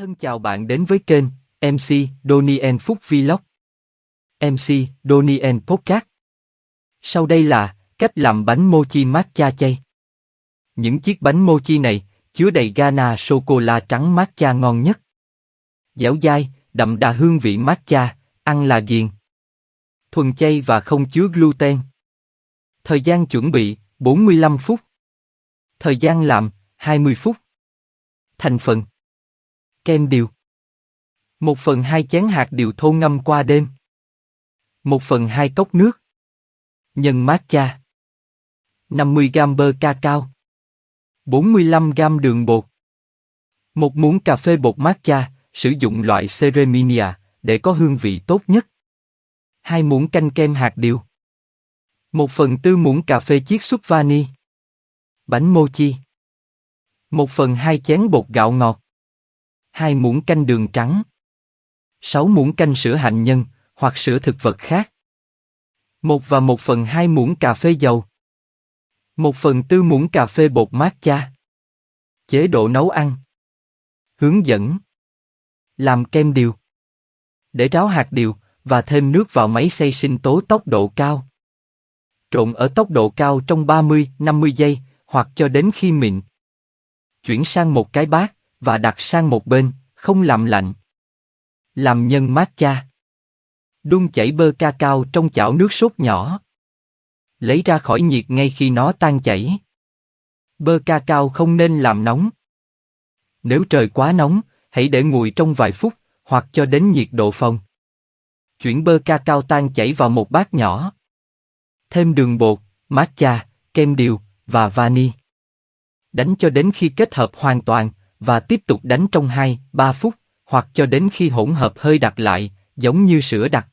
Thân chào bạn đến với kênh MC Donien Phúc Vlog. MC Donien Podcast. Sau đây là cách làm bánh mochi matcha chay. Những chiếc bánh mochi này chứa đầy gana sô cô la trắng matcha ngon nhất. Dẻo dai, đậm đà hương vị matcha, ăn là ghiền. Thuần chay và không chứa gluten. Thời gian chuẩn bị 45 phút. Thời gian làm 20 phút. Thành phần Kem điều một phần hai chén hạt điều thô ngâm qua đêm. một phần hai cốc nước. Nhân matcha. 50 g bơ cacao. 45 g đường bột. Một muỗng cà phê bột matcha, sử dụng loại Cereminia để có hương vị tốt nhất. Hai muỗng canh kem hạt điều. Một phần tư muỗng cà phê chiết xuất vani. Bánh mochi. Một phần hai chén bột gạo ngọt. 2 muỗng canh đường trắng. 6 muỗng canh sữa hạnh nhân, hoặc sữa thực vật khác. 1 và 1 phần 2 muỗng cà phê dầu. 1 phần 4 muỗng cà phê bột matcha. Chế độ nấu ăn. Hướng dẫn. Làm kem điều. Để ráo hạt điều, và thêm nước vào máy xay sinh tố tốc độ cao. Trộn ở tốc độ cao trong 30-50 giây, hoặc cho đến khi mịn. Chuyển sang một cái bát, và đặt sang một bên, không làm lạnh. Làm nhân matcha. Đun chảy bơ ca cao trong chảo nước sốt nhỏ. Lấy ra khỏi nhiệt ngay khi nó tan chảy. Bơ ca cao không nên làm nóng. Nếu trời quá nóng, hãy để nguội trong vài phút, hoặc cho đến nhiệt độ phòng. Chuyển bơ ca cao tan chảy vào một bát nhỏ. Thêm đường bột, matcha, kem điều và vani. Đánh cho đến khi kết hợp hoàn toàn và tiếp tục đánh trong 2-3 phút hoặc cho đến khi hỗn hợp hơi đặc lại, giống như sữa đặc.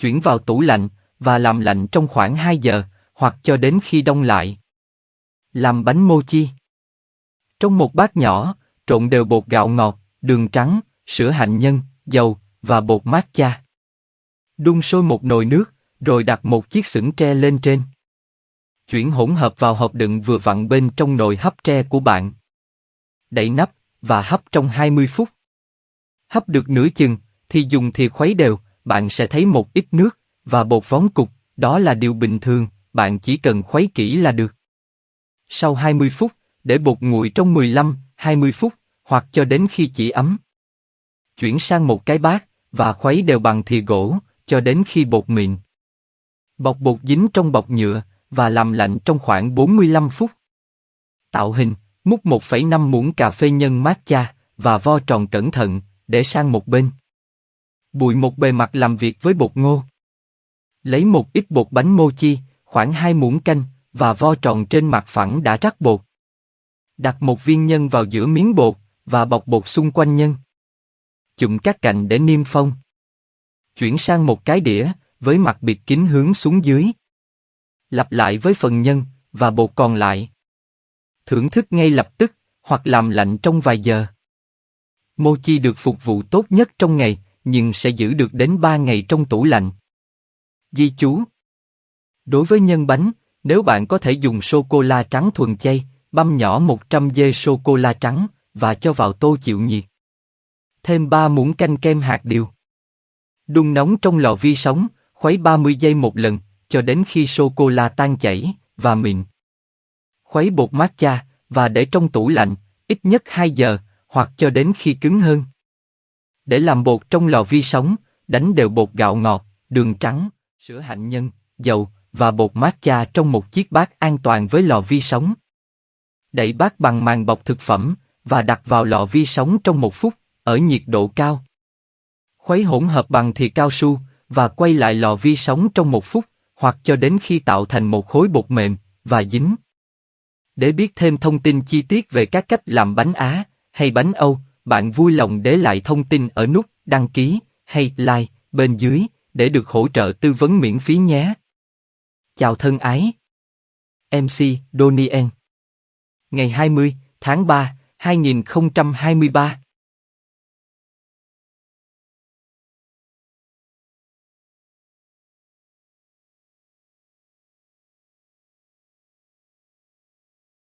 Chuyển vào tủ lạnh và làm lạnh trong khoảng 2 giờ, hoặc cho đến khi đông lại. Làm bánh mochi. Trong một bát nhỏ, trộn đều bột gạo ngọt, đường trắng, sữa hạnh nhân, dầu và bột matcha. Đun sôi một nồi nước, rồi đặt một chiếc xửng tre lên trên. Chuyển hỗn hợp vào hộp đựng vừa vặn bên trong nồi hấp tre của bạn. Đậy nắp và hấp trong 20 phút. Hấp được nửa chừng, thì dùng thìa khuấy đều, bạn sẽ thấy một ít nước và bột vón cục, đó là điều bình thường, bạn chỉ cần khuấy kỹ là được. Sau 20 phút, để bột nguội trong 15, 20 phút, hoặc cho đến khi chỉ ấm. Chuyển sang một cái bát và khuấy đều bằng thìa gỗ cho đến khi bột mịn. Bọc bột dính trong bọc nhựa và làm lạnh trong khoảng 45 phút. Tạo hình, múc 1,5 muỗng cà phê nhân matcha và vo tròn cẩn thận, để sang một bên. Bụi một bề mặt làm việc với bột ngô. Lấy một ít bột bánh mochi, khoảng hai muỗng canh, và vo tròn trên mặt phẳng đã rắc bột. Đặt một viên nhân vào giữa miếng bột, và bọc bột xung quanh nhân. Chụm các cạnh để niêm phong. Chuyển sang một cái đĩa, với mặt bịt kín hướng xuống dưới. Lặp lại với phần nhân, và bột còn lại. Thưởng thức ngay lập tức, hoặc làm lạnh trong vài giờ. Mochi được phục vụ tốt nhất trong ngày, nhưng sẽ giữ được đến 3 ngày trong tủ lạnh. Ghi chú Đối với nhân bánh, nếu bạn có thể dùng sô-cô-la trắng thuần chay, băm nhỏ 100 dê sô-cô-la trắng, và cho vào tô chịu nhiệt. Thêm 3 muỗng canh kem hạt điều. Đun nóng trong lò vi sóng, khuấy 30 giây một lần, cho đến khi sô-cô-la tan chảy, và mịn. Khuấy bột matcha, và để trong tủ lạnh, ít nhất 2 giờ, hoặc cho đến khi cứng hơn. Để làm bột trong lò vi sóng, đánh đều bột gạo ngọt, đường trắng, sữa hạnh nhân, dầu và bột matcha trong một chiếc bát an toàn với lò vi sóng. Đậy bát bằng màng bọc thực phẩm và đặt vào lò vi sóng trong một phút ở nhiệt độ cao. Khuấy hỗn hợp bằng thìa cao su và quay lại lò vi sóng trong một phút hoặc cho đến khi tạo thành một khối bột mềm và dính. Để biết thêm thông tin chi tiết về các cách làm bánh Á, hay bánh Âu, bạn vui lòng để lại thông tin ở nút đăng ký hay like bên dưới để được hỗ trợ tư vấn miễn phí nhé. Chào thân ái. MC Donien, Ngày 20 tháng 3, 2023